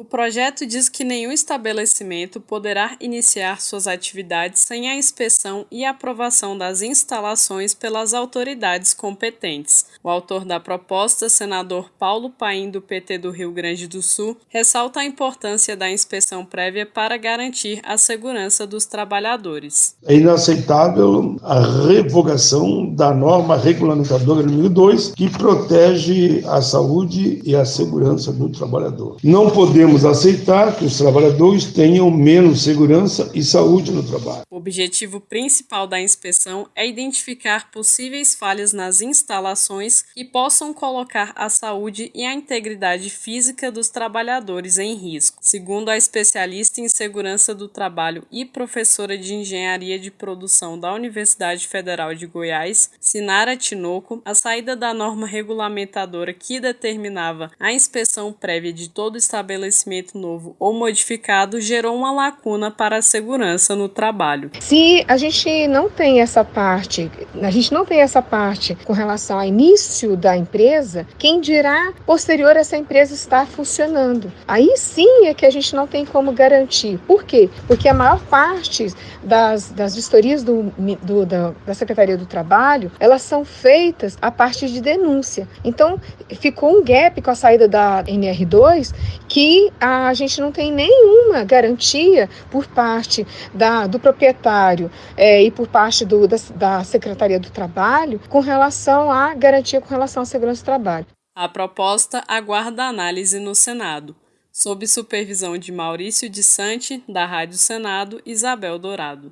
O projeto diz que nenhum estabelecimento poderá iniciar suas atividades sem a inspeção e aprovação das instalações pelas autoridades competentes. O autor da proposta, senador Paulo Paim, do PT do Rio Grande do Sul, ressalta a importância da inspeção prévia para garantir a segurança dos trabalhadores. É inaceitável a revogação da norma regulamentadora número 2, que protege a saúde e a segurança do trabalhador. Não podemos podemos aceitar que os trabalhadores tenham menos segurança e saúde no trabalho. O objetivo principal da inspeção é identificar possíveis falhas nas instalações que possam colocar a saúde e a integridade física dos trabalhadores em risco. Segundo a especialista em segurança do trabalho e professora de engenharia de produção da Universidade Federal de Goiás, Sinara Tinoco, a saída da norma regulamentadora que determinava a inspeção prévia de todo estabelecimento novo ou modificado gerou uma lacuna para a segurança no trabalho. Se a gente não tem essa parte, a gente não tem essa parte com relação ao início da empresa, quem dirá posterior essa empresa estar funcionando? Aí sim é que a gente não tem como garantir. Por quê? Porque a maior parte das, das vistorias do, do, da, da Secretaria do Trabalho, elas são feitas a partir de denúncia. Então, ficou um gap com a saída da NR2 que a gente não tem nenhuma garantia por parte da, do proprietário é, e por parte do, da, da Secretaria do Trabalho com relação à garantia com relação à segurança do trabalho. A proposta aguarda análise no Senado, sob supervisão de Maurício de Sante, da Rádio Senado, Isabel Dourado.